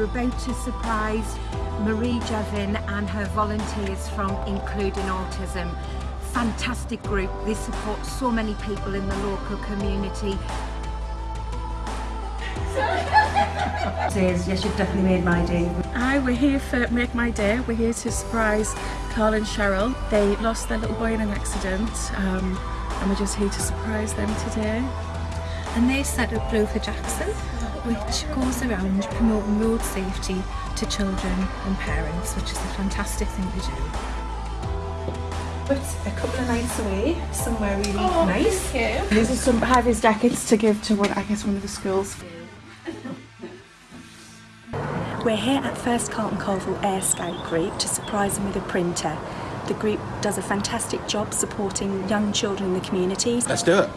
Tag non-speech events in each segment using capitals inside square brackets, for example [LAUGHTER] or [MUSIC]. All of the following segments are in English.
we're about to surprise Marie Jevin and her volunteers from Including Autism. Fantastic group, they support so many people in the local community. Says, yes, you've definitely made my day. Hi, we're here for Make My Day. We're here to surprise Carl and Cheryl. They lost their little boy in an accident um, and we're just here to surprise them today. And they set up Blue for Jackson, which goes around promoting road safety to children and parents, which is a fantastic thing to do. But a couple of nights away, somewhere really oh, nice. These are some high-vis jackets to give to one, I guess, one of the schools. We're here at First Carlton Colville Air Scout Group to surprise them with a printer. The group does a fantastic job supporting young children in the communities. Let's do it.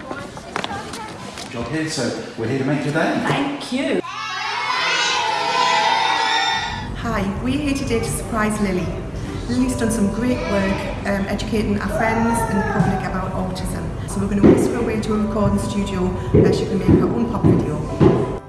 job here, so we're here to make your day. Thank you. Hi, we're here today to surprise Lily. Lily's done some great work um, educating our friends and public about autism. So we're going to whisk her away to a recording studio where she can make her own pop video.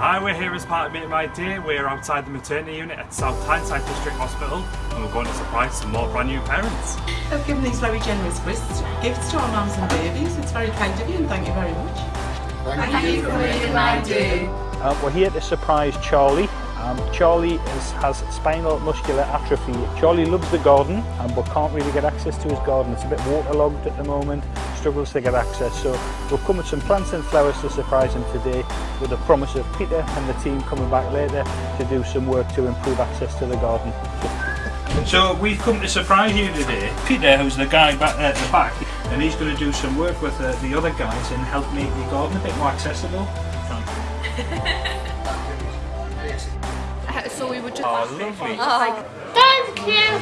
Hi, we're here as part of Make My Day. We're outside the maternity unit at South Tyneside District Hospital and we're going to surprise some more brand new parents. I've given these very generous gifts, gifts to our mums and babies. It's very kind of you and thank you very much. Thank, thank you for making my day. Uh, we're here to surprise Charlie um, Charlie is, has spinal muscular atrophy. Charlie loves the garden um, but can't really get access to his garden. It's a bit waterlogged at the moment, struggles to get access. So we'll come with some plants and flowers to surprise him today with the promise of Peter and the team coming back later to do some work to improve access to the garden. So we've come to surprise you today. Peter, who's the guy back there at the back, and he's going to do some work with uh, the other guys and help make the garden a bit more accessible. [LAUGHS] so we would just... Oh, lovely. Oh. Thank you